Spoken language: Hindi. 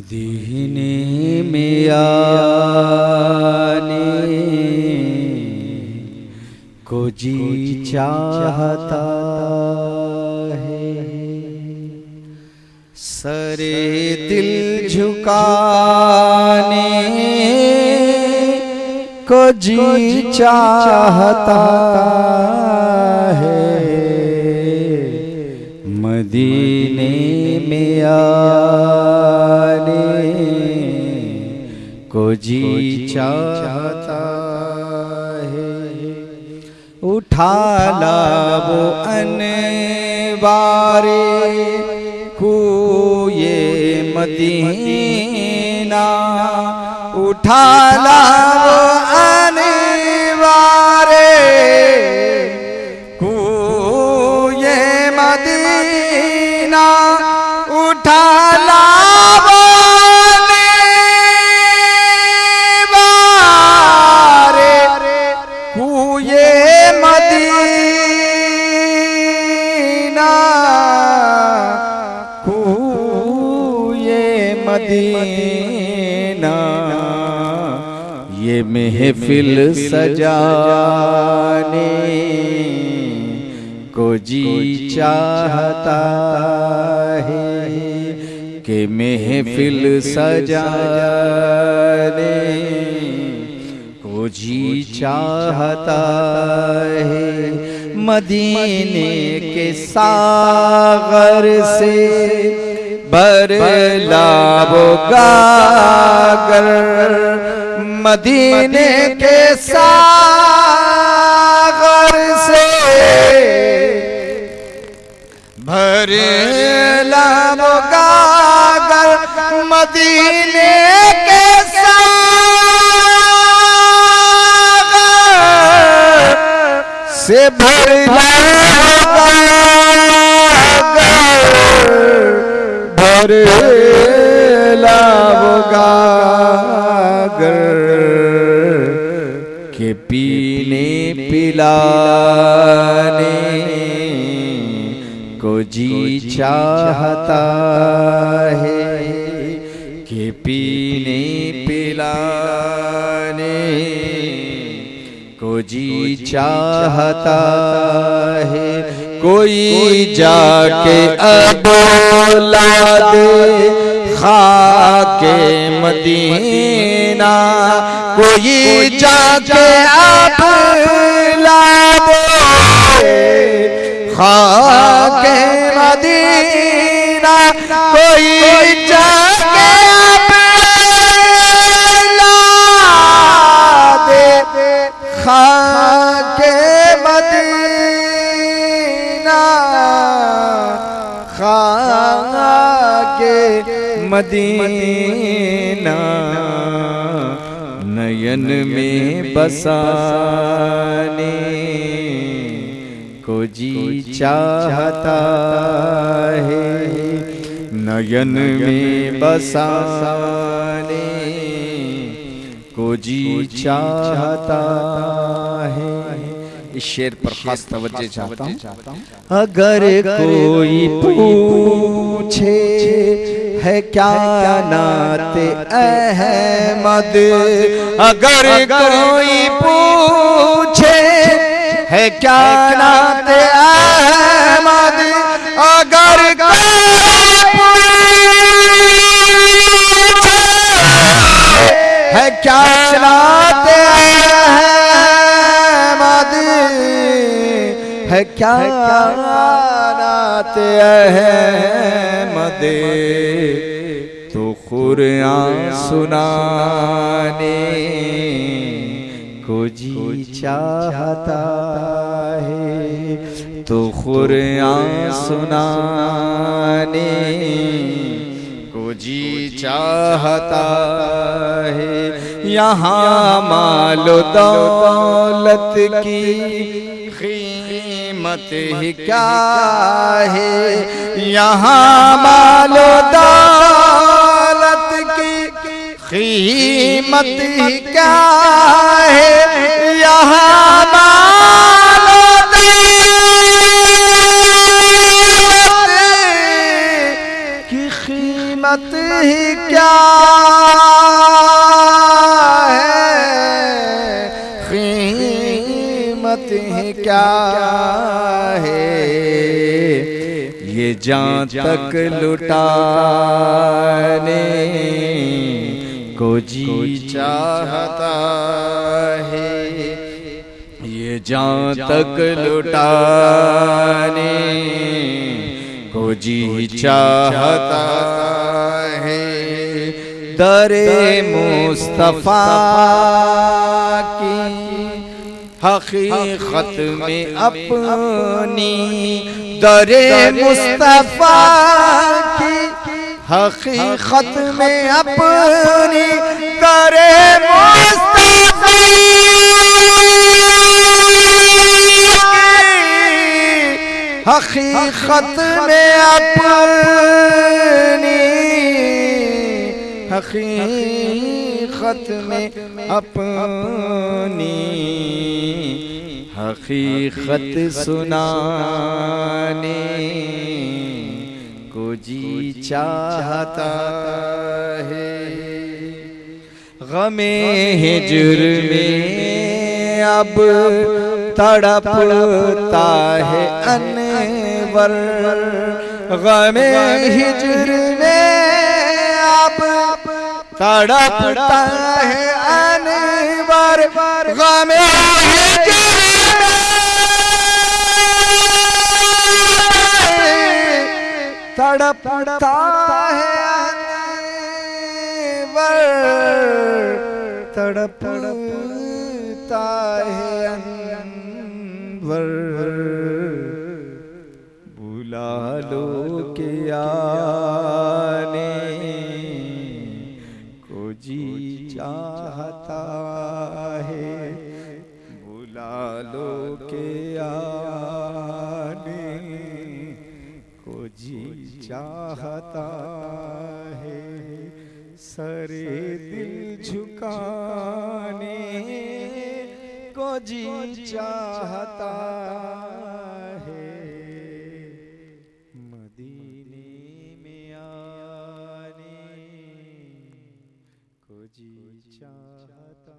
मदीने में आने को जी चाहता है। सरे दिल झुकाने को जी चाहता है। मदीने में आने जी चाहता है। उठा ला वो को ये मदीना। उठा ला वो मदीना ये महफिल सजाने को जी चाहता है कि महफिल सजाने को जी चाहता है मदीने के सागर से बरलाबो गागर मदीने के सागर से भरलाबो गागर मदीने के सागर से भर भर लावगागर के पीने पिलाने को जी चाहता है, के पीने पिलाने को जी चाहता है कोई जाके अब ला दे, खाके मदीना। कोई जाके अब ला दे, खाके मदीना। कोई जाके अब ला दे, खाके मदीना, नयन में बसाने को जी चाहता है। नयन में बसाने को जी चाहता है। इस शेर पर खास तवज्जो चाहता हूँ। अगर कोई पूछे है क्या नाते अहमद? अगर कोई पूछे है क्या नाते अहमद? अगर है क्या नाते है क्या नाते अहमद तो खुरान सुनाने को जी चाहता है। तो खुरान सुनाने को जी चाहता है। यहाँ मालो दौलत की कीमत ही क्या है? यहाँ मालो दौलत की कीमत ही क्या है? यहाँ मालो दौलत की कीमत ही क्या है? कीमत ही क्या जान तक लुटाने को जी चाहता है। ये जान तक लुटाने को जी चाहता है। दरे मुस्तफ़ा की हकीकत में अपनी दरे मुस्तफ़ा की हकीकत में अपनी दरे मुस्तफ़ा हकीकत में अपनी हकीकत में अपनी हकीकत सुनाने को जी चाहता है। गमे हिजर में अब तड़पता है अनवर। गमे हिजर में अब तड़पता है अनवर गमे तड़पता है अनवर तड़पता है अनवर। बुला लो के आने चाहता है सरे दिल झुकाने को जी चाहता है। मदीने में आने को जी चाहता